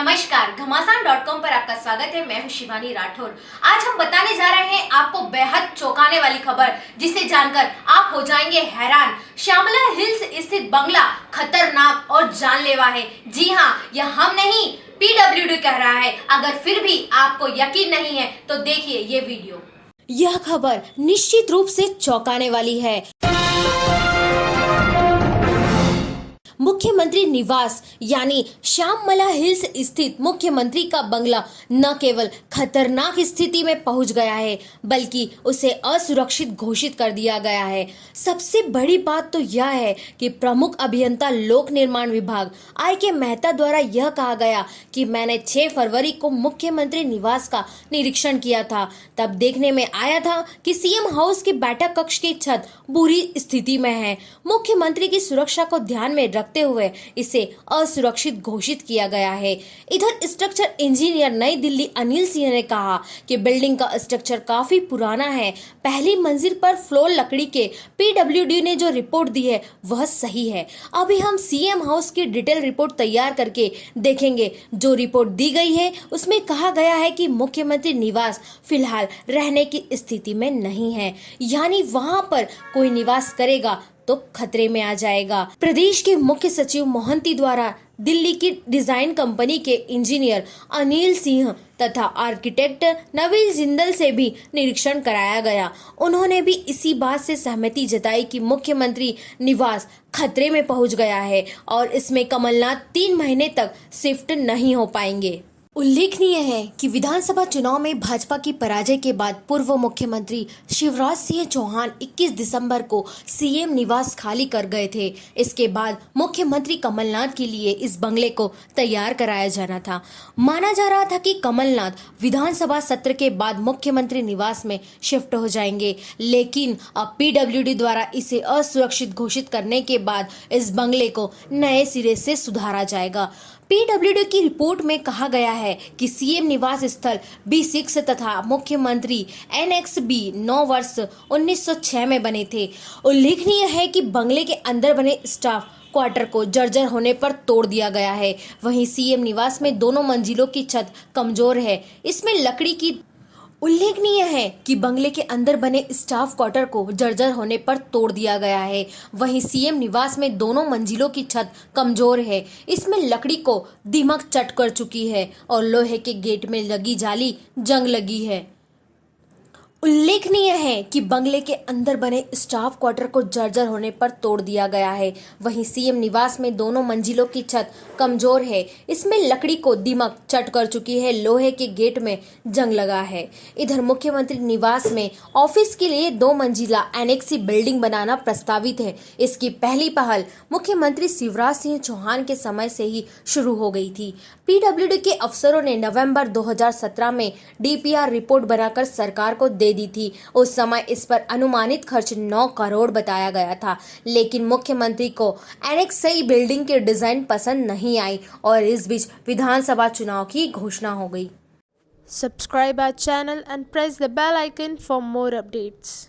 नमस्कार, घमासान dot com पर आपका स्वागत है। मैं हूँ शिवानी राठौर। आज हम बताने जा रहे हैं आपको बेहद चौंकाने वाली खबर, जिसे जानकर आप हो जाएँगे हैरान। श्यामला हिल्स स्थित बंगला खतरनाक और जानलेवा है। जी हाँ यह हम नहीं पीडब्ल्यूडी कह रहा है। अगर फिर भी आपको यकीन नहीं है तो देखिए ये वीडियो। यह खबर निश्चित रूप से चौंकाने वाली है। मुख्यमंत्री निवास, यानी श्याममला हिल्स स्थित मुख्यमंत्री का बंगला, न केवल खतरनाक स्थिति में पहुँच गया है, बल्कि उसे असुरक्षित घोषित कर दिया गया है। सबसे बड़ी बात तो यह है कि प्रमुख अभियंता लोक निर्माण विभाग, आई के मेहता द्वारा यह कहा गया कि मैंने 6 फरवरी को मुख्यमंत्री निवास का निरीक्षण किया था। तब देखने में आया था कि सीएम हाउस की बैठक कक्ष की छत बुरी स्थिति में है। मुख्यमंत्री की सुरक्षा को ध्यान में रखते हुए इसे असुरक्षित घोषित किया गया है। इधर स्ट्रक्चर इंजीनियर नई दिल्ली अनिल सिंह ने कहा कि बिल्डिंग का स्ट्रक्चर काफ़ी पुराना है। पहली मंजिल पर फ्लोर लकड़ी के पीडब्ल्यूडी ने जो रिपोर्ट दी है, वह सही है। अभी हम सीएम हाउस की डिटेल रिपोर्ट तैयार करके देखेंगे। जो रिपोर्ट दी गई है, उसमें कहा गया है कि मुख्यमंत्री निवास फ़िलहाल रहने की स्थिति में नहीं है। यानी वहाँ पर कोई निवास करेगा तो खतरे में आ जाएगा। प्रदेश के मुख्य सचिव मोहंती द्वारा दिल्ली की डिज़ाइन कंपनी के इंजीनियर अनिल सिंह तथा आर्किटेक्ट नवील जिंदल से भी निरीक्षण कराया गया। उन्होंने भी इसी बात से सहमति जताई कि मुख्यमंत्री निवास खतरे में पहुँच गया है और इसमें कमलनाथ तीन महीने तक शिफ्ट नहीं हो पाएँगे। उल्लेखनीय है कि विधानसभा चुनाव में भाजपा की पराजय के बाद पूर्व मुख्यमंत्री शिवराज सिंह चौहान 21 दिसंबर को सीएम निवास खाली कर गए थे। इसके बाद मुख्यमंत्री कमलनाथ के लिए इस बंगले को तैयार कराया जाना था। माना जा रहा था कि कमलनाथ विधानसभा सत्र के बाद मुख्यमंत्री निवास में शिफ्ट हो जाएँगे, लेकिन अब पीडब्ल्यूडी द्वारा इसे असुरक्षित घोषित करने के बाद इस बंगले को नए सिरे से सुधारा जाएगा। पीडब्ल्यूडी की रिपोर्ट में कहा गया है कि सीएम निवास स्थल बी सिक्स तथा मुख्यमंत्री एन एक्स बी नौ वर्ष 1906 में बने थे। उल्लेखनीय है कि बंगले के अंदर बने स्टाफ क्वार्टर को जर्जर होने पर तोड़ दिया गया है। वहीं सीएम निवास में दोनों मंजिलों की छत कमज़ोर है। इसमें लकड़ी की उल्लेखनीय है कि बंगले के अंदर बने स्टाफ क्वार्टर को जर्जर होने पर तोड़ दिया गया है। वहीं सीएम निवास में दोनों मंजिलों की छत कमज़ोर है। इसमें लकड़ी को दिमक चट कर चुकी है और लोहे के गेट में लगी जाली जंग लगी है। उल्लेखनीय है कि बंगले के अंदर बने स्टाफ क्वार्टर को जर्जर होने पर तोड़ दिया गया है। वहीं सीएम निवास में दोनों मंजिलों की छत कमज़ोर है। इसमें लकड़ी को दिमक चट कर चुकी है। लोहे के गेट में जंग लगा है। इधर मुख्यमंत्री निवास में ऑफ़िस के लिए दो मंजिला एनेक्सी बिल्डिंग बनाना प्रस्तावित है। इसकी पहली पहल मुख्यमंत्री शिवराज सिंह चौहान के समय से ही शुरू हो गई थी। पीडब्ल्यूडी के अफसरों ने नवंबर 2017 में डीपीआर रिपोर्ट बनाकर सरकार को दे दी थी। उस समय इस पर अनुमानित खर्च 9 करोड़ बताया गया था। लेकिन मुख्यमंत्री को एनेक्सई बिल्डिंग के डिज़ाइन पसंद नहीं आई और इस बीच विधानसभा चुनाव की घोषणा हो गई। Subscribe our channel and press the bell icon for more updates.